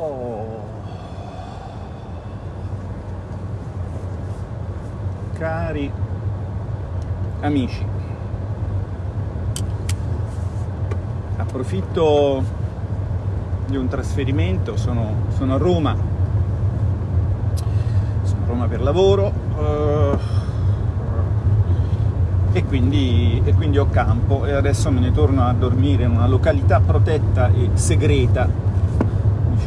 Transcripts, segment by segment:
Oh. Cari amici, approfitto di un trasferimento, sono, sono a Roma, sono a Roma per lavoro uh, e, quindi, e quindi ho campo. E adesso me ne torno a dormire in una località protetta e segreta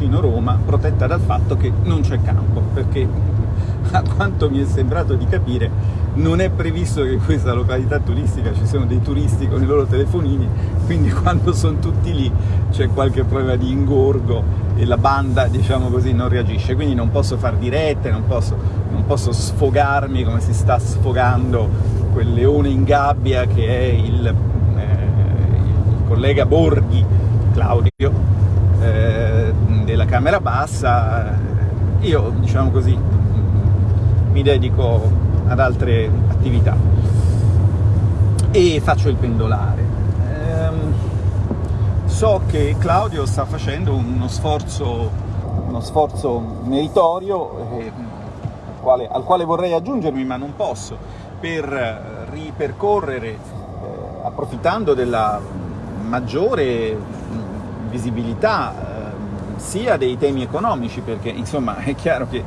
vicino Roma, protetta dal fatto che non c'è campo, perché a quanto mi è sembrato di capire non è previsto che in questa località turistica ci siano dei turisti con i loro telefonini, quindi quando sono tutti lì c'è qualche problema di ingorgo e la banda, diciamo così, non reagisce, quindi non posso fare dirette, non posso, non posso sfogarmi come si sta sfogando quel leone in gabbia che è il, eh, il collega Borghi, Claudio, eh, della Camera Bassa, io, diciamo così, mi dedico ad altre attività e faccio il pendolare. Ehm, so che Claudio sta facendo uno sforzo, uno sforzo meritorio eh, al, quale, al, quale, vorrei aggiungermi ma non posso, per ripercorrere, eh, approfittando della maggiore visibilità eh, sia dei temi economici, perché insomma è chiaro che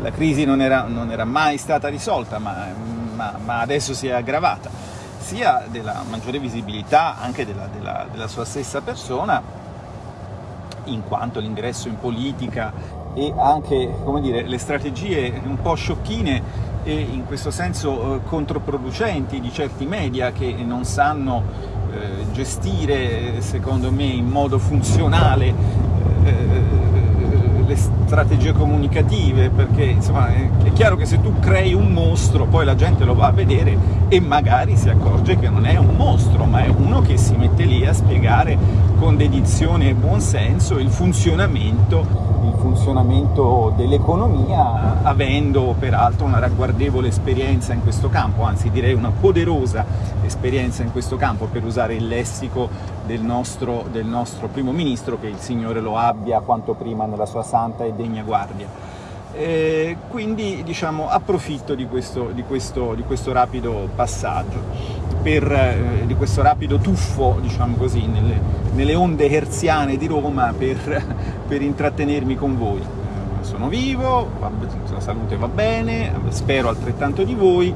la crisi non era, non era, mai stata risolta, ma, ma, ma, adesso si è aggravata, sia della maggiore visibilità anche della, della, della sua stessa persona, in quanto l'ingresso in politica e anche dire, le strategie un po' sciocchine e in questo senso eh, controproducenti di certi media che non sanno eh, gestire, secondo me, in modo funzionale eh, le strategie comunicative, perché insomma è, chiaro che se tu crei un mostro poi la gente lo va a vedere e magari si accorge che non è un mostro, ma è uno che si mette lì a spiegare con dedizione e buonsenso il funzionamento funzionamento dell'economia, avendo peraltro una ragguardevole esperienza in questo campo, anzi direi una poderosa esperienza in questo campo, per usare il lessico del nostro, del nostro primo ministro, che il Signore lo abbia quanto prima nella sua santa e degna guardia. E quindi diciamo, approfitto di questo, di, questo, di questo, rapido passaggio, per, eh, di questo rapido tuffo diciamo così, nelle, nelle, onde herziane di Roma per, per intrattenermi con voi. Eh, sono vivo, la salute va bene, spero altrettanto di voi,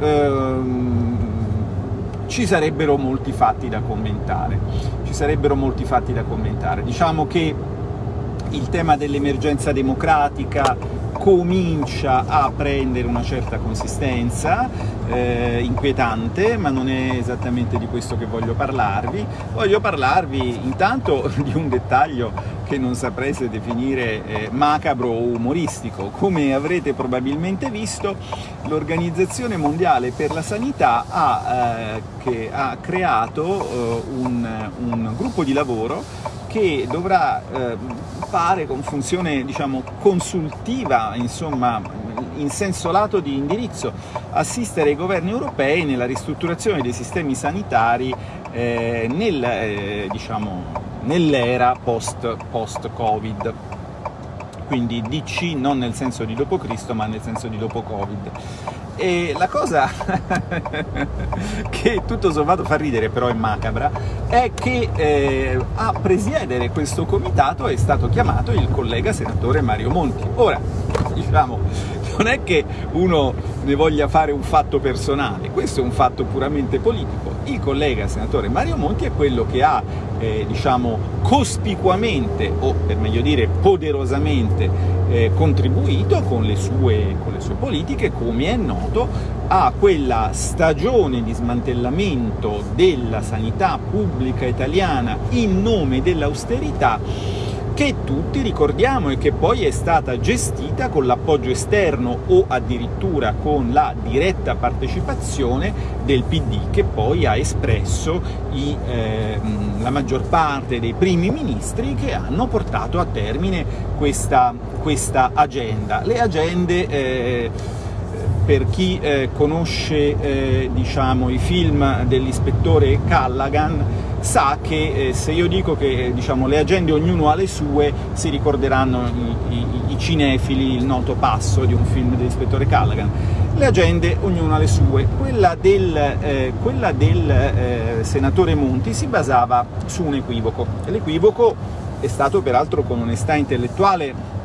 ehm, ci sarebbero molti fatti da commentare. Ci sarebbero molti fatti da commentare. Diciamo che il tema dell'emergenza democratica comincia a prendere una certa consistenza, eh, inquietante, ma non è esattamente di questo che voglio parlarvi. Voglio parlarvi intanto di un dettaglio che non saprei definire eh, macabro o umoristico. Come avrete probabilmente visto, l'Organizzazione Mondiale per la Sanità ha, eh, ha creato eh, un, un gruppo di lavoro che dovrà eh, fare con funzione diciamo, consultiva, insomma, in senso lato di indirizzo, assistere i governi europei nella ristrutturazione dei sistemi sanitari eh, nel, eh, diciamo, nell'era post-Covid. quindi DC non nel senso di dopo Cristo, ma nel senso di dopo Covid. E la cosa che tutto sommato fa ridere, però è macabra, è che eh, a presiedere questo comitato è stato chiamato il collega senatore Mario Monti. Ora, diciamo, non è che uno ne voglia fare un fatto personale, questo è un fatto puramente politico. Il collega senatore Mario Monti è quello che ha, eh, diciamo, cospicuamente, o per meglio dire poderosamente, eh, contribuito con le, sue, con le sue politiche, come è noto, a quella stagione di smantellamento della sanità pubblica italiana in nome dell'austerità che tutti ricordiamo e che poi è stata gestita con l'appoggio esterno o addirittura con la diretta partecipazione del PD, che poi ha espresso i, eh, la maggior parte dei primi ministri che hanno portato a termine questa, questa agenda. Le agende eh, per chi eh, conosce eh, diciamo, i film dell'ispettore Callaghan sa che eh, se io dico che diciamo, le agende ognuno ha le sue, si ricorderanno i, i, i cinefili il noto passo di un film dell'ispettore Callaghan. Le agende ognuno ha le sue. Quella del, eh, quella del eh, senatore Monti si basava su un equivoco. L'equivoco è stato peraltro con onestà intellettuale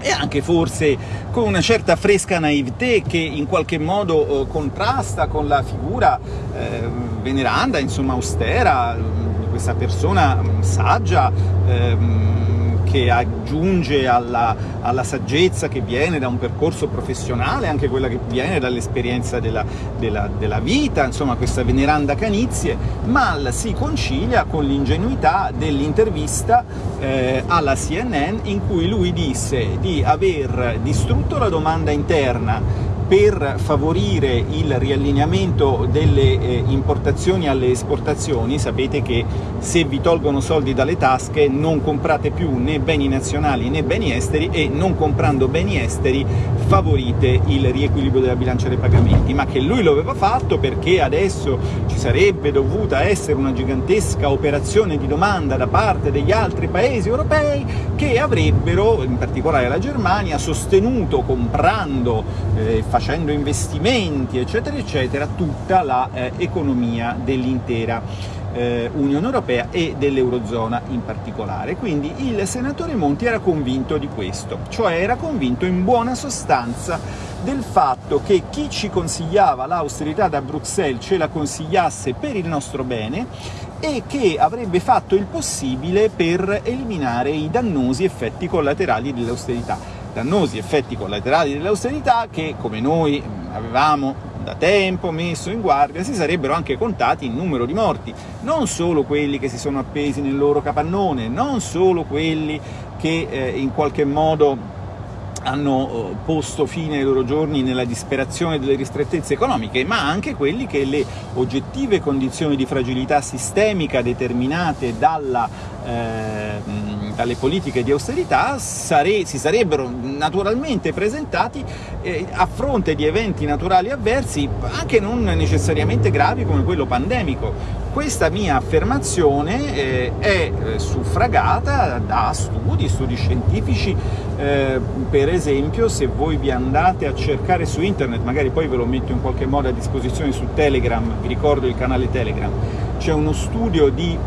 e anche forse con una certa fresca naivete che in qualche modo eh, contrasta con la figura eh, veneranda, insomma austera, di questa persona saggia, ehm, che aggiunge alla, alla, saggezza che viene da un percorso professionale, anche quella che viene dall'esperienza della, della, della, vita, insomma questa veneranda canizie, mal si concilia con l'ingenuità dell'intervista eh, alla CNN in cui lui disse di aver distrutto la domanda interna per favorire il riallineamento delle eh, importazioni alle esportazioni, sapete che se vi tolgono soldi dalle tasche non comprate più né beni nazionali né beni esteri e non comprando beni esteri favorite il riequilibrio della bilancia dei pagamenti, ma che lui lo aveva fatto perché adesso ci sarebbe dovuta essere una gigantesca operazione di domanda da parte degli altri paesi europei che avrebbero, in particolare la Germania, sostenuto comprando eh, facendo investimenti, eccetera, eccetera, tutta l'economia eh, dell'intera eh, Unione Europea e dell'Eurozona in particolare. Quindi il senatore Monti era convinto di questo, cioè era convinto in buona sostanza del fatto che chi ci consigliava l'austerità da Bruxelles ce la consigliasse per il nostro bene e che avrebbe fatto il possibile per eliminare i dannosi effetti collaterali dell'austerità dannosi effetti collaterali dell'austerità che, come noi avevamo da tempo messo in guardia, si sarebbero anche contati in numero di morti, non solo quelli che si sono appesi nel loro capannone, non solo quelli che eh, in qualche modo hanno eh, posto fine ai loro giorni nella disperazione delle ristrettezze economiche, ma anche quelli che le oggettive condizioni di fragilità sistemica determinate dalla, eh, dalle politiche di austerità sare si sarebbero naturalmente presentati eh, a fronte di eventi naturali avversi, anche non necessariamente gravi come quello pandemico. Questa mia affermazione eh, è eh, suffragata da studi, studi scientifici, eh, per esempio se voi vi andate a cercare su internet, magari poi ve lo metto in qualche modo a disposizione su Telegram, vi ricordo il canale Telegram, c'è uno studio di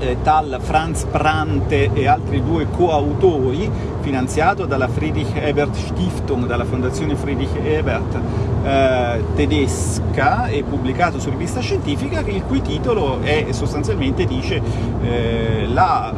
eh, tal Franz Prante e altri due coautori, finanziato dalla Friedrich Ebert Stiftung, dalla fondazione Friedrich Ebert eh, tedesca e pubblicato su rivista scientifica, il cui titolo è sostanzialmente dice eh, la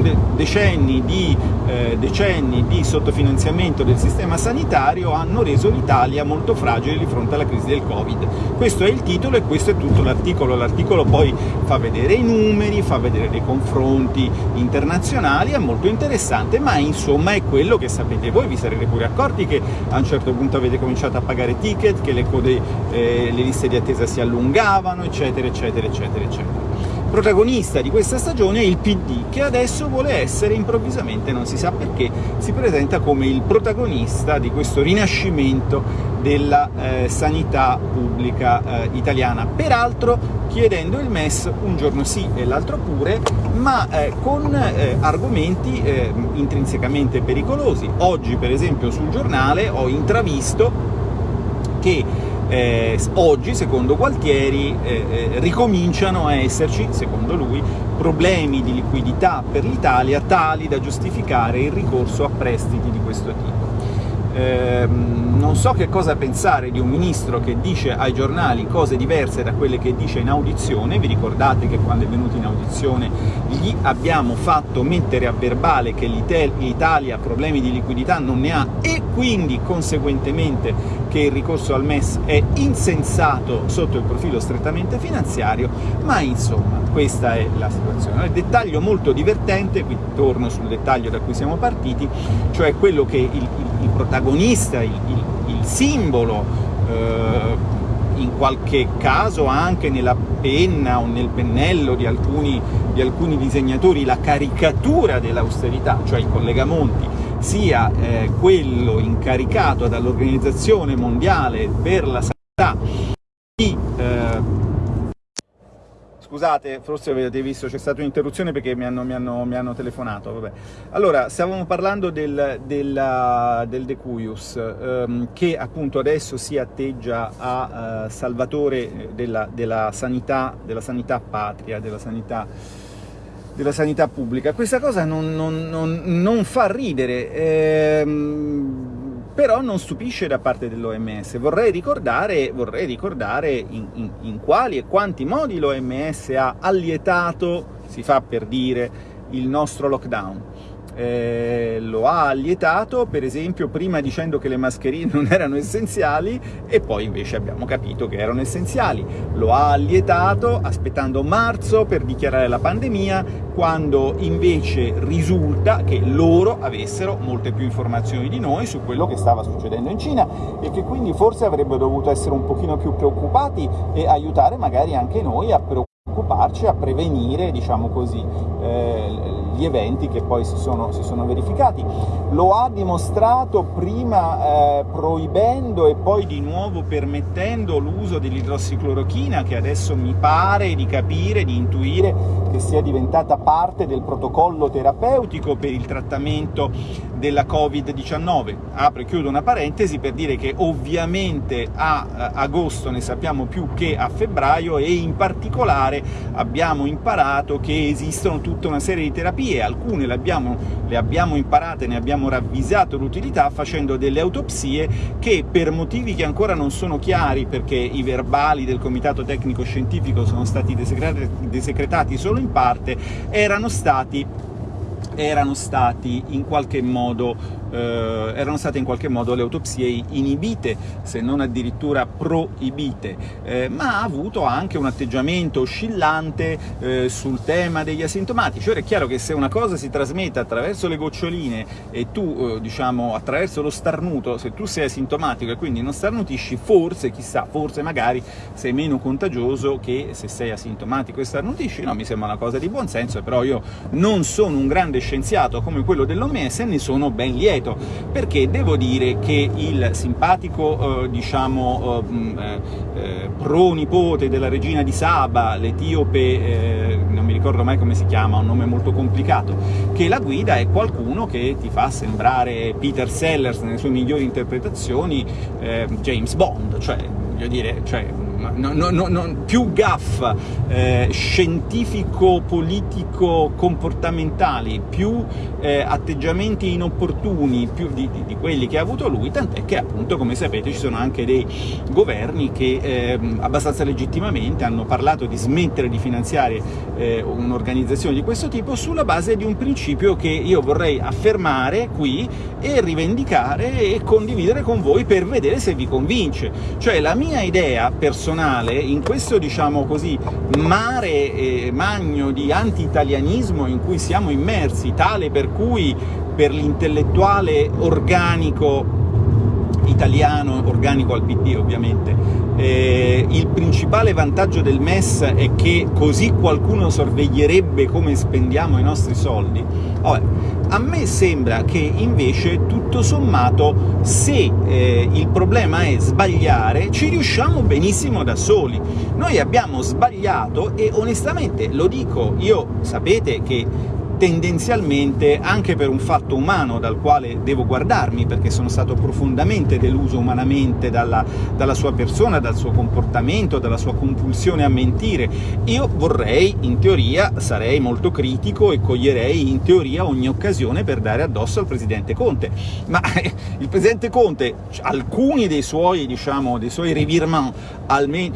de decenni di eh, decenni di sottofinanziamento del sistema sanitario hanno reso l'Italia molto fragile di fronte alla crisi del Covid. Questo è il titolo e questo è tutto l'articolo. L'articolo poi fa vedere i numeri, fa vedere dei confronti internazionali, è molto interessante, ma insomma è quello che sapete voi, vi sarete pure accorti che a un certo punto avete cominciato a pagare ticket, che le, code, eh, le liste di attesa si allungavano, eccetera, eccetera, eccetera, eccetera protagonista di questa stagione è il PD, che adesso vuole essere improvvisamente, non si sa perché, si presenta come il protagonista di questo rinascimento della eh, sanità pubblica eh, italiana, peraltro chiedendo il MES un giorno sì e l'altro pure, ma eh, con eh, argomenti eh, intrinsecamente pericolosi. Oggi, per esempio, sul giornale ho intravisto che eh, oggi, secondo Gualtieri, eh, eh, ricominciano a esserci, secondo lui, problemi di liquidità per l'Italia tali da giustificare il ricorso a prestiti di questo tipo. Eh, non so che cosa pensare di un ministro che dice ai giornali cose diverse da quelle che dice in audizione, vi ricordate che quando è venuto in audizione gli abbiamo fatto mettere a verbale che l'Italia problemi di liquidità non ne ha e quindi conseguentemente che il ricorso al MES è insensato sotto il profilo strettamente finanziario, ma insomma questa è la situazione. Il dettaglio molto divertente, qui torno sul dettaglio da cui siamo partiti, cioè quello che il, il, il protagonista, il, il simbolo, eh, in qualche caso anche nella penna o nel pennello di alcuni, di alcuni disegnatori, la caricatura dell'austerità, cioè il collega Monti, sia eh, quello incaricato dall'Organizzazione Mondiale per la Sanità di... Eh, scusate, forse avete visto, c'è stata un'interruzione perché mi hanno, mi, hanno, mi hanno, telefonato, vabbè. Allora, stavamo parlando del, del, del De Cuius, ehm, che appunto adesso si atteggia a uh, salvatore della, della, sanità, della sanità patria, della sanità della sanità pubblica. Questa cosa non, non, non, non fa ridere, ehm, però non stupisce da parte dell'OMS. Vorrei ricordare, vorrei ricordare in, in, in quali e quanti modi l'OMS ha allietato, si fa per dire, il nostro lockdown eh, lo ha allietato, per esempio prima dicendo che le mascherine non erano essenziali e poi invece abbiamo capito che erano essenziali. Lo ha allietato aspettando marzo per dichiarare la pandemia, quando invece risulta che loro avessero molte più informazioni di noi su quello che stava succedendo in Cina e che quindi forse avrebbero dovuto essere un pochino più preoccupati e aiutare magari anche noi a preoccuparci, a prevenire, diciamo così, eh, gli eventi che poi si sono, si sono verificati. Lo ha dimostrato prima eh, proibendo e poi di nuovo permettendo l'uso dell'idrossiclorochina, che adesso mi pare di capire, di intuire che sia diventata parte del protocollo terapeutico per il trattamento della Covid-19. Apro e chiudo una parentesi per dire che ovviamente a eh, agosto ne sappiamo più che a febbraio e in particolare abbiamo imparato che esistono tutta una serie di terapie, alcune le abbiamo, le abbiamo imparate, ne abbiamo ravvisato l'utilità facendo delle autopsie che per motivi che ancora non sono chiari, perché i verbali del Comitato Tecnico Scientifico sono stati desecretati solo in parte, erano stati erano stati in qualche modo eh, erano state in qualche modo le autopsie inibite, se non addirittura proibite, eh, ma ha avuto anche un atteggiamento oscillante eh, sul tema degli asintomatici. Ora è chiaro che se una cosa si trasmette attraverso le goccioline e tu, eh, diciamo, attraverso lo starnuto, se tu sei asintomatico e quindi non starnutisci, forse, chissà, forse magari sei meno contagioso che se sei asintomatico e starnutisci, no, mi sembra una cosa di buon senso, però io non sono un grande scienziato come quello dell'OMS e ne sono ben lieto lieto, perché devo dire che il simpatico, eh, diciamo, eh, eh, eh pronipote della regina di Saba, l'etiope, eh, non mi ricordo mai come si chiama, un nome molto complicato, che la guida è qualcuno che ti fa sembrare Peter Sellers nelle sue migliori interpretazioni, James Bond, cioè, voglio dire, cioè, no, no, no, più gaff eh, scientifico-politico-comportamentali, più eh, atteggiamenti inopportuni più di, di, di, quelli che ha avuto lui, tant'è che appunto, come sapete, ci sono anche dei governi che eh, abbastanza legittimamente hanno parlato di smettere di finanziare eh, un'organizzazione di questo tipo sulla base di un principio che io vorrei affermare qui e rivendicare e condividere con voi per vedere se vi convince. Cioè la mia idea personale personale, in questo, diciamo così, mare eh, magno di anti-italianismo in cui siamo immersi, tale per cui per l'intellettuale organico italiano, organico al PD ovviamente, eh, il principale vantaggio del MES è che così qualcuno sorveglierebbe come spendiamo i nostri soldi, Vabbè, a me sembra che invece, tutto sommato, se eh, il problema è sbagliare, ci riusciamo benissimo da soli. Noi abbiamo sbagliato e onestamente, lo dico, io sapete che tendenzialmente anche per un fatto umano dal quale devo guardarmi, perché sono stato profondamente deluso umanamente dalla, dalla sua persona, dal suo comportamento, dalla sua compulsione a mentire. Io vorrei, in teoria, sarei molto critico e coglierei in teoria ogni occasione per dare addosso al Presidente Conte, ma il Presidente Conte, alcuni dei suoi, diciamo, dei suoi revirement,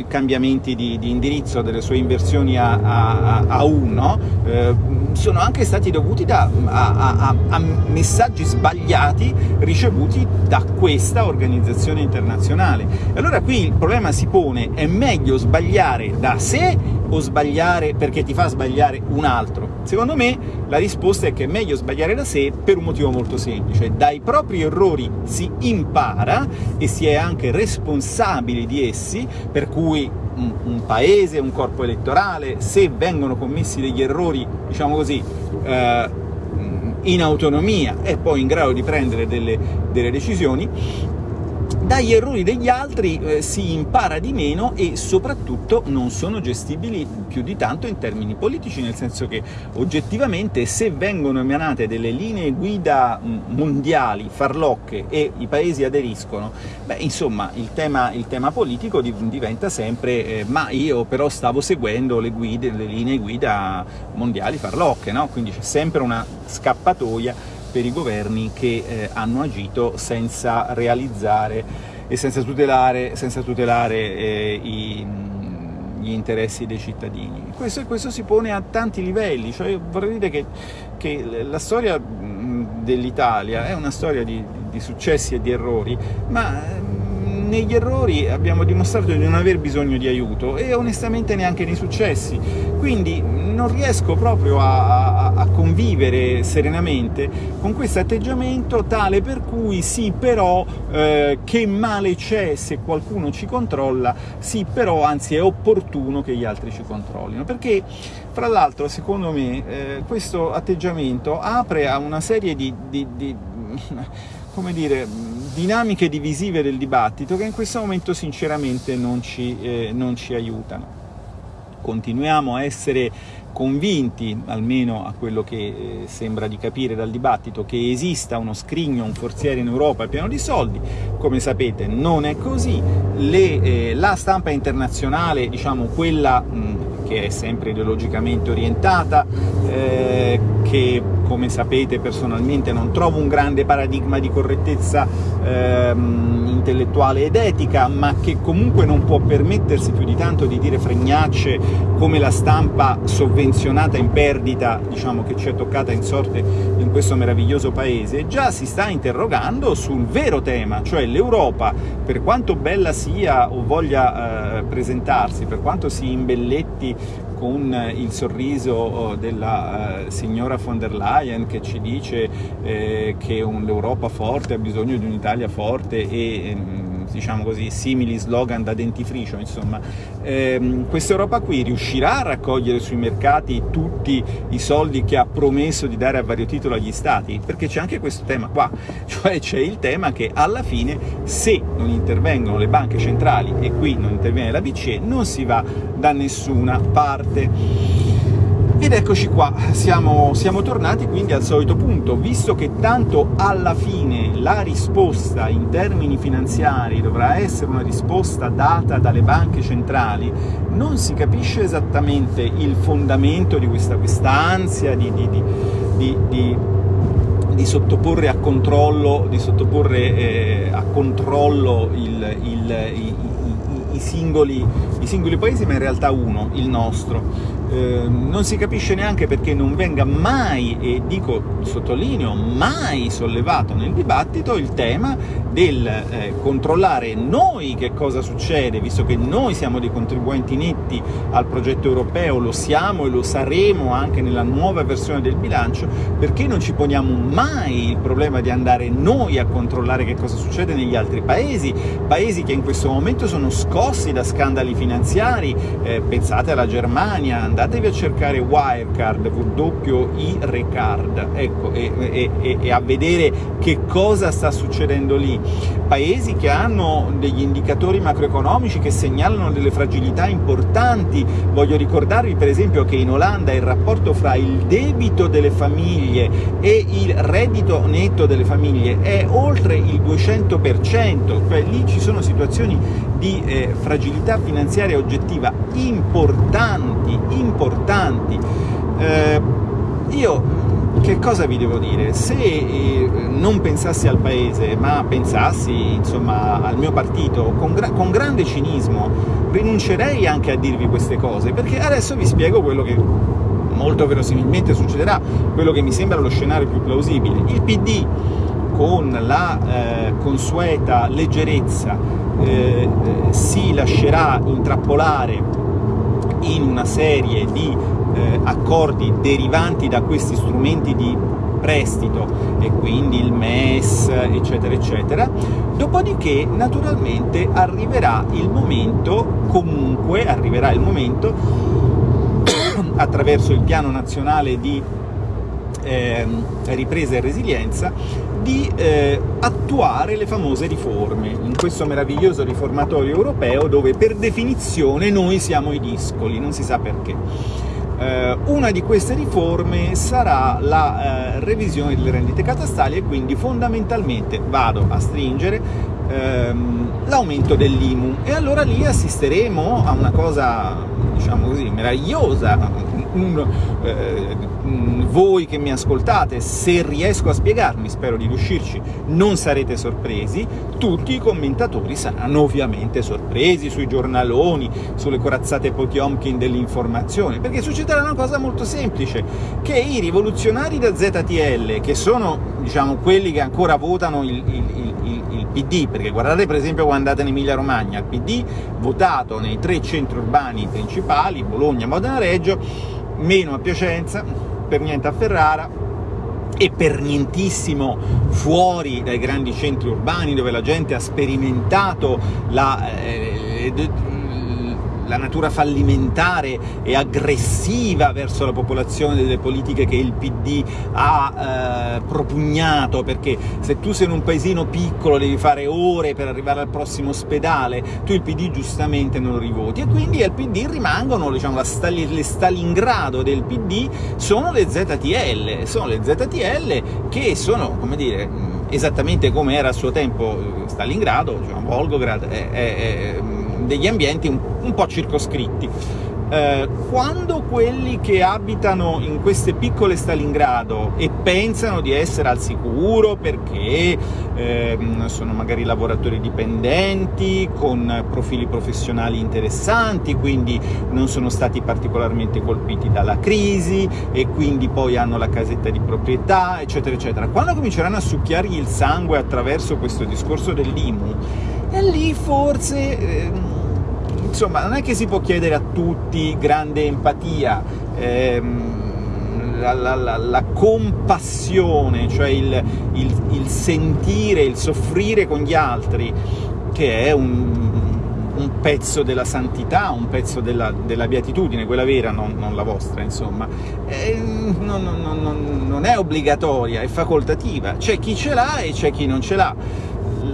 cambiamenti di, di, indirizzo, delle sue inversioni a, a, a uno, eh, sono anche stati stati dovuti da, a, a, a, messaggi sbagliati ricevuti da questa organizzazione internazionale. Allora qui il problema si pone, è meglio sbagliare da sé o sbagliare perché ti fa sbagliare un altro? Secondo me la risposta è che è meglio sbagliare da sé per un motivo molto semplice. Dai propri errori si impara e si è anche responsabili di essi, per cui un, un paese, un corpo elettorale, se vengono commessi degli errori, diciamo così, eh, in autonomia e poi in grado di prendere delle, delle decisioni, dagli errori degli altri eh, si impara di meno e soprattutto non sono gestibili più di tanto in termini politici, nel senso che oggettivamente se vengono emanate delle linee guida mondiali, farlocche, e i paesi aderiscono, beh, insomma, il tema, il tema politico diventa sempre eh, ma io però stavo seguendo le, guide, le linee guida mondiali farlocche, no? quindi c'è sempre una scappatoia per i governi che eh, hanno agito senza realizzare e senza tutelare, senza tutelare eh, i, gli interessi dei cittadini. Questo, questo, si pone a tanti livelli, cioè vorrei dire che, che la storia dell'Italia è una storia di, di, successi e di errori, ma negli errori abbiamo dimostrato di non aver bisogno di aiuto e onestamente neanche nei successi, quindi non riesco proprio a, a, a convivere serenamente con questo atteggiamento tale per cui sì però eh, che male c'è se qualcuno ci controlla, sì però anzi è opportuno che gli altri ci controllino, perché fra l'altro secondo me eh, questo atteggiamento apre a una serie di, di, di come dire, dinamiche divisive del dibattito che in questo momento sinceramente non ci, eh, non ci aiutano. Continuiamo a essere convinti, almeno a quello che eh, sembra di capire dal dibattito, che esista uno scrigno, un forziere in Europa pieno di soldi, come sapete non è così, Le, eh, la stampa internazionale, diciamo quella mh, che è sempre ideologicamente orientata, eh, che come sapete personalmente non trovo un grande paradigma di correttezza ehm, intellettuale ed etica, ma che comunque non può permettersi più di tanto di dire fregnacce come la stampa sovvenzionata in perdita, diciamo, che ci è toccata in sorte in questo meraviglioso paese, già si sta interrogando sul vero tema, cioè l'Europa, per quanto bella sia o voglia eh, presentarsi, per quanto si imbelletti con il sorriso oh, della uh, signora von der Leyen che ci dice eh, che l'Europa forte ha bisogno di un'Italia forte e ehm, diciamo così, simili slogan da dentifricio, insomma, ehm, questa Europa qui riuscirà a raccogliere sui mercati tutti i soldi che ha promesso di dare a vario titolo agli stati? Perché c'è anche questo tema qua, cioè c'è il tema che alla fine se non intervengono le banche centrali e qui non interviene la BCE non si va da nessuna parte. Ed eccoci qua, siamo, siamo, tornati quindi al solito punto, visto che tanto alla fine la risposta in termini finanziari dovrà essere una risposta data dalle banche centrali, non si capisce esattamente il fondamento di questa, questa ansia di, di, di, di sottoporre a controllo, sottoporre, eh, a controllo il, il, i, i, singoli, i singoli paesi, ma in realtà uno, il nostro. Ehm, non si capisce neanche perché non venga mai, e dico, sottolineo, mai sollevato nel dibattito il tema del eh, controllare noi che cosa succede, visto che noi siamo dei contribuenti netti al progetto europeo, lo siamo e lo saremo anche nella nuova versione del bilancio, perché non ci poniamo mai il problema di andare noi a controllare che cosa succede negli altri paesi, paesi che in questo momento sono scossi da scandali finanziari, eh, pensate alla Germania, andatevi a cercare Wirecard, WI-Recard, ecco, e, e, e, a vedere che cosa sta succedendo lì. Paesi che hanno degli indicatori macroeconomici che segnalano delle fragilità importanti, voglio ricordarvi per esempio che in Olanda il rapporto fra il debito delle famiglie e il reddito netto delle famiglie è oltre il 200%, cioè lì ci sono situazioni di eh, fragilità finanziaria oggettiva importanti, importanti. Eh, io che cosa vi devo dire? Se eh, non pensassi al paese, ma pensassi insomma, al mio partito con, gra con, grande cinismo, rinuncerei anche a dirvi queste cose, perché adesso vi spiego quello che molto verosimilmente succederà, quello che mi sembra lo scenario più plausibile. Il PD, con la eh, consueta leggerezza, eh, eh si lascerà intrappolare in una serie di eh, accordi derivanti da questi strumenti di prestito e quindi il MES eccetera eccetera. Dopodiché naturalmente arriverà il momento comunque arriverà il momento attraverso il piano nazionale di eh, ripresa e resilienza di eh, attuare le famose riforme, in questo meraviglioso riformatorio europeo dove per definizione noi siamo i discoli, non si sa perché. Eh, una di queste riforme sarà la eh, revisione delle rendite catastali e quindi fondamentalmente vado a stringere ehm, l'aumento dell'IMU e allora lì assisteremo a una cosa diciamo così meravigliosa un, eh, voi che mi ascoltate, se riesco a spiegarmi, spero di riuscirci, non sarete sorpresi, tutti i commentatori saranno ovviamente sorpresi sui giornaloni, sulle corazzate Potiomkin dell'informazione, perché succederà una cosa molto semplice, che i rivoluzionari da ZTL, che sono diciamo, quelli che ancora votano il, il, il, PD, perché guardate per esempio quando andate in Emilia Romagna, il PD votato nei tre centri urbani principali, Bologna, Modena, Reggio, meno a Piacenza, per niente a Ferrara, e per nientissimo fuori dai grandi centri urbani dove la gente ha sperimentato la, eh, la natura fallimentare e aggressiva verso la popolazione delle politiche che il PD ha eh, propugnato, perché se tu sei in un paesino piccolo devi fare ore per arrivare al prossimo ospedale, tu il PD giustamente non lo rivoti, e quindi al PD rimangono, diciamo, Stali, le Stalingrado del PD sono le ZTL, sono le ZTL che sono, come dire, esattamente come era a suo tempo Stalingrado, diciamo, Volgograd, è, è, è degli ambienti un, un po' circoscritti. Eh, quando quelli che abitano in queste piccole Stalingrado e pensano di essere al sicuro perché eh, sono magari lavoratori dipendenti, con profili professionali interessanti, quindi non sono stati particolarmente colpiti dalla crisi e quindi poi hanno la casetta di proprietà, eccetera, eccetera. Quando cominceranno a succhiargli il sangue attraverso questo discorso dell'IMU, e lì forse... Eh, insomma, non è che si può chiedere a tutti grande empatia, ehm, la, la, la, la, compassione, cioè il, il, il, sentire, il soffrire con gli altri, che è un, un pezzo della santità, un pezzo della, della beatitudine, quella vera, non, non la vostra, insomma. Eh, non, non, non è obbligatoria, è facoltativa. C'è chi ce l'ha e c'è chi non ce l'ha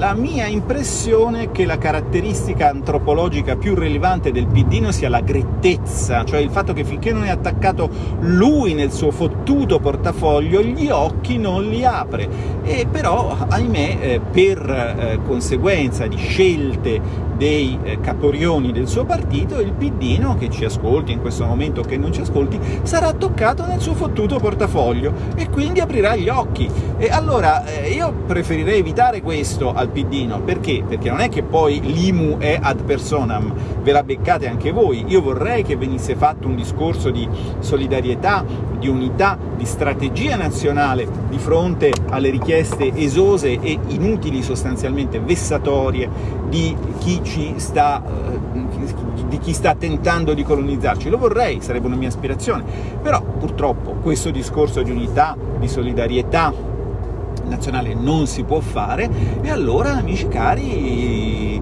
la mia impressione è che la caratteristica antropologica più rilevante del piddino sia la grettezza, cioè il fatto che finché non è attaccato lui nel suo fottuto portafoglio, gli occhi non li apre. E però, ahimè, eh, per eh, conseguenza di scelte dei eh, caporioni del suo partito, il piddino, che ci ascolti in questo momento o che non ci ascolti, sarà toccato nel suo fottuto portafoglio e quindi aprirà gli occhi. E allora eh, io preferirei evitare questo al piddino, perché? Perché non è che poi l'IMU è ad personam, ve la beccate anche voi, io vorrei che venisse fatto un discorso di solidarietà, di unità, di strategia nazionale di fronte alle richieste esose e inutili, sostanzialmente vessatorie, di chi ci sta, eh, di chi sta tentando di colonizzarci. Lo vorrei, sarebbe una mia aspirazione, però purtroppo questo discorso di unità, di solidarietà nazionale non si può fare, e allora, amici cari,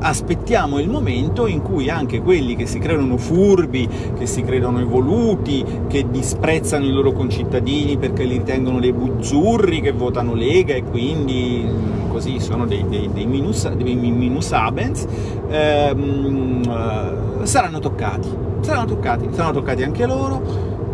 aspettiamo il momento in cui anche quelli che si credono furbi, che si credono evoluti, che disprezzano i loro concittadini perché li ritengono dei buzzurri, che votano Lega e quindi così sono dei, dei, dei, minus, dei minus abens, ehm, eh, saranno toccati, saranno toccati, saranno toccati anche loro,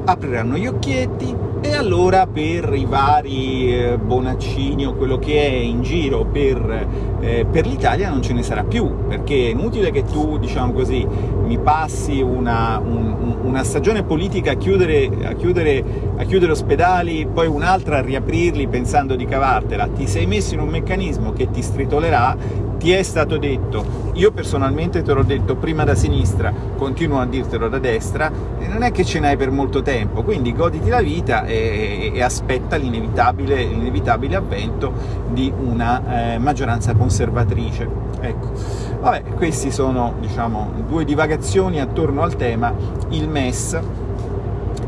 apriranno gli occhietti, e allora per i vari eh, Bonaccini o quello che è in giro per, eh, per l'Italia non ce ne sarà più, perché è inutile che tu, diciamo così, mi passi una, un, una stagione politica a chiudere, a, chiudere, a chiudere ospedali, poi un'altra a riaprirli pensando di cavartela, ti sei messo in un meccanismo che ti stritolerà ti è stato detto, io personalmente te l'ho detto prima da sinistra, continuo a dirtelo da destra, non è che ce n'hai per molto tempo, quindi goditi la vita e, e aspetta l'inevitabile avvento di una eh, maggioranza conservatrice. Ecco. Vabbè, queste sono diciamo, due divagazioni attorno al tema, il MES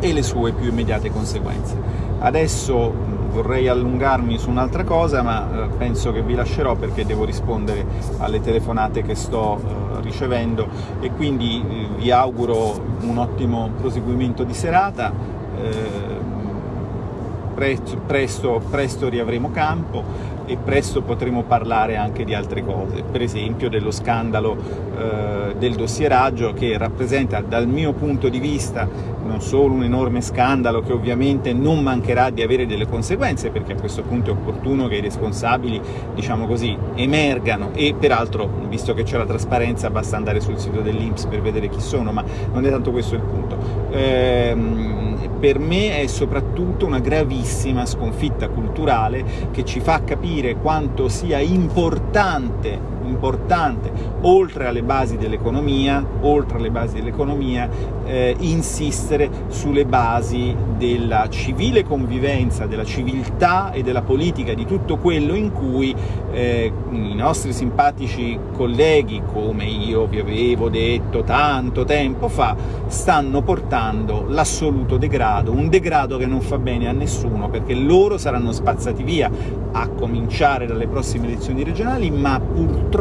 e le sue più immediate conseguenze. Adesso vorrei allungarmi su un'altra cosa, ma eh, penso che vi lascerò perché devo rispondere alle telefonate che sto eh, ricevendo e quindi eh, vi auguro un ottimo proseguimento di serata. presto, presto, presto riavremo campo e presto potremo parlare anche di altre cose, per esempio dello scandalo eh, del dossieraggio che rappresenta dal mio punto di vista non solo un enorme scandalo che ovviamente non mancherà di avere delle conseguenze, perché a questo punto è opportuno che i responsabili, diciamo così, emergano e peraltro, visto che c'è la trasparenza, basta andare sul sito dell'Inps per vedere chi sono, ma non è tanto questo il punto. Ehm, per me è soprattutto una gravissima sconfitta culturale che ci fa capire quanto sia importante importante, oltre alle basi dell'economia, dell'economia, eh, insistere sulle basi della civile convivenza, della civiltà e della politica, di tutto quello in cui eh, i nostri simpatici colleghi, come io vi avevo detto tanto tempo fa, stanno portando l'assoluto degrado, un degrado che non fa bene a nessuno, perché loro saranno spazzati via, a cominciare dalle prossime elezioni regionali, ma purtroppo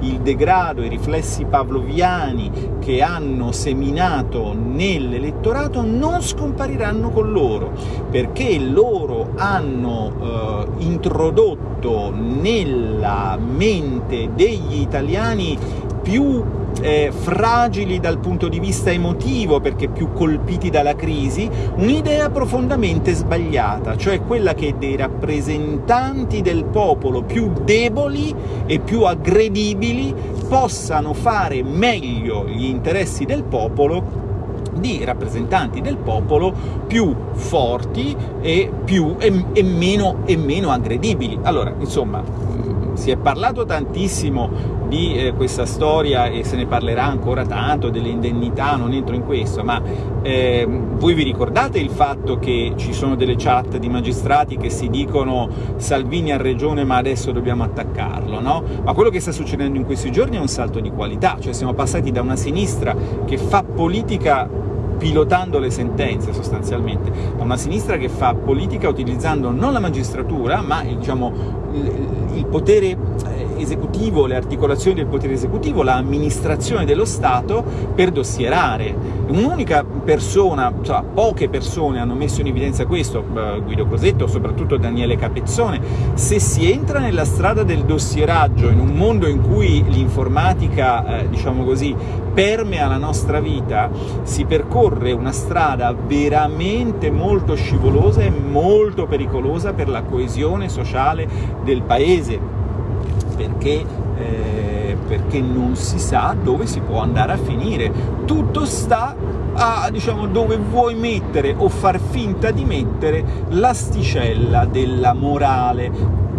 il degrado, i riflessi pavloviani che hanno seminato nell'elettorato non scompariranno con loro, perché loro hanno eh, introdotto nella mente degli italiani più eh, fragili dal punto di vista emotivo, perché più colpiti dalla crisi, un'idea profondamente sbagliata, cioè quella che dei rappresentanti del popolo più deboli e più aggredibili possano fare meglio gli interessi del popolo di rappresentanti del popolo più forti e, più, e, e, meno, e meno aggredibili. Allora, insomma, si è parlato tantissimo di eh, questa storia e se ne parlerà ancora tanto, delle indennità, non entro in questo, ma eh, voi vi ricordate il fatto che ci sono delle chat di magistrati che si dicono Salvini ha ragione ma adesso dobbiamo attaccarlo, no? Ma quello che sta succedendo in questi giorni è un salto di qualità, cioè siamo passati da una sinistra che fa politica pilotando le sentenze sostanzialmente, a una sinistra che fa politica utilizzando non la magistratura, ma diciamo, il, il potere esecutivo, le articolazioni del potere esecutivo, l'amministrazione dello Stato per dossierare. Un'unica persona, cioè poche persone hanno messo in evidenza questo, eh, Guido Cosetto, soprattutto Daniele Capezzone, se si entra nella strada del dossieraggio in un mondo in cui l'informatica, eh, diciamo così, permea la nostra vita, si percorre una strada veramente molto scivolosa e molto pericolosa per la coesione sociale del paese perché, eh, perché non si sa dove si può andare a finire. Tutto sta a diciamo, dove vuoi mettere o far finta di mettere l'asticella della morale,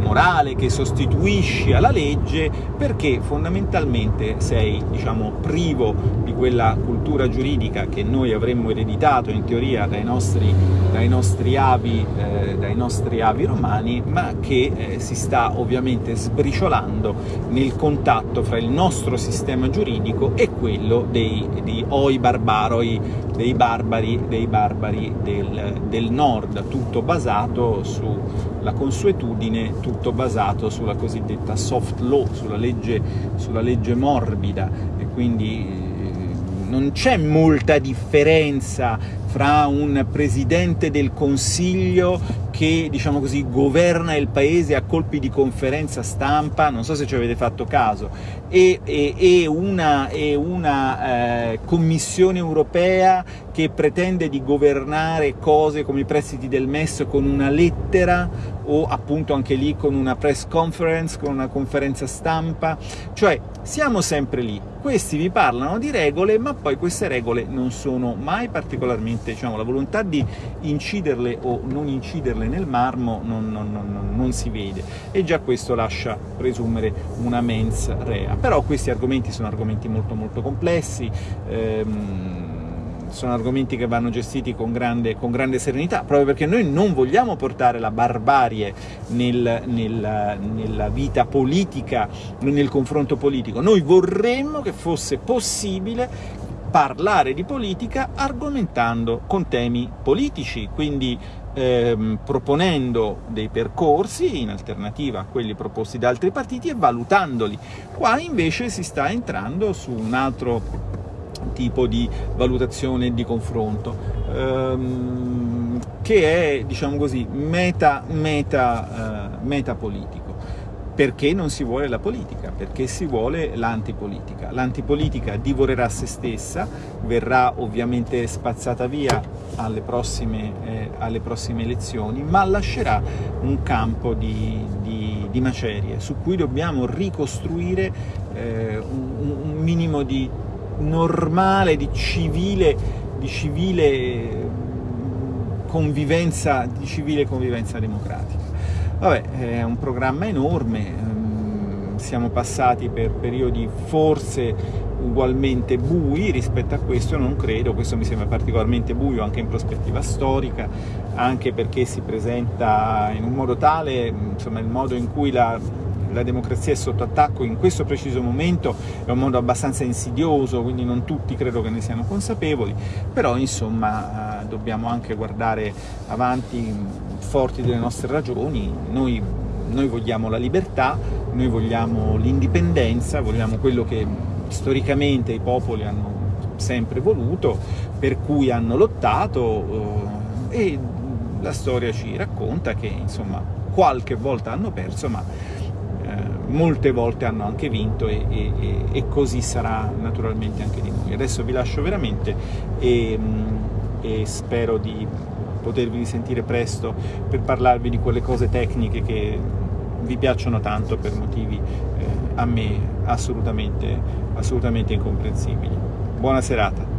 morale che sostituisci alla legge perché fondamentalmente sei diciamo, privo di quella cultura giuridica che noi avremmo ereditato in teoria dai nostri, dai nostri, avi, eh, dai nostri avi, romani, ma che eh, si sta ovviamente sbriciolando nel contatto fra il nostro sistema giuridico e quello dei, di oi barbaroi, dei barbari, dei barbari del, del nord, tutto basato sulla consuetudine, tutto basato sulla cosiddetta soft law, sulla legge, sulla legge morbida, e quindi eh, non c'è molta differenza fra un Presidente del Consiglio che, diciamo così, governa il paese a colpi di conferenza stampa, non so se ci avete fatto caso, e, e, e una, e una eh, Commissione europea che pretende di governare cose come i prestiti del MES con una lettera o appunto anche lì con una press conference, con una conferenza stampa, cioè siamo sempre lì, questi vi parlano di regole ma poi queste regole non sono mai particolarmente, diciamo, la volontà di inciderle o non inciderle nel marmo non, non, non, non si vede. E già questo lascia presumere una mens rea, però questi argomenti sono argomenti molto molto complessi, ehm, sono argomenti che vanno gestiti con grande, con grande, serenità, proprio perché noi non vogliamo portare la barbarie nel, nel, nella vita politica, nel confronto politico, noi vorremmo che fosse possibile parlare di politica argomentando con temi politici, quindi ehm, proponendo dei percorsi in alternativa a quelli proposti da altri partiti e valutandoli. Qua invece si sta entrando su un altro tipo di valutazione e di confronto. Ehm, che è, diciamo così, meta, meta, uh, metapolitico. Perché non si vuole la politica? Perché si vuole l'antipolitica. L'antipolitica divorerà se stessa, verrà ovviamente spazzata via alle prossime, eh, alle prossime elezioni, ma lascerà un campo di, di, di macerie su cui dobbiamo ricostruire eh, un, un, minimo di normale, di civile, di civile convivenza, di civile convivenza democratica. Vabbè, è un programma enorme, ehm, siamo passati per periodi forse ugualmente bui rispetto a questo, non credo, questo mi sembra particolarmente buio anche in prospettiva storica, anche perché si presenta in un modo tale, insomma il modo in cui la, la democrazia è sotto attacco in questo preciso momento è un modo abbastanza insidioso, quindi non tutti credo che ne siano consapevoli, però insomma eh, dobbiamo anche guardare avanti forti delle nostre ragioni, noi, noi vogliamo la libertà, noi vogliamo l'indipendenza, vogliamo quello che storicamente i popoli hanno sempre voluto, per cui hanno lottato eh, e la storia ci racconta che insomma qualche volta hanno perso ma molte volte hanno anche vinto e, e, e, così sarà naturalmente anche di noi. Adesso vi lascio veramente e, e spero di potervi risentire presto per parlarvi di quelle cose tecniche che vi piacciono tanto per motivi eh, a me assolutamente, assolutamente incomprensibili. Buona serata!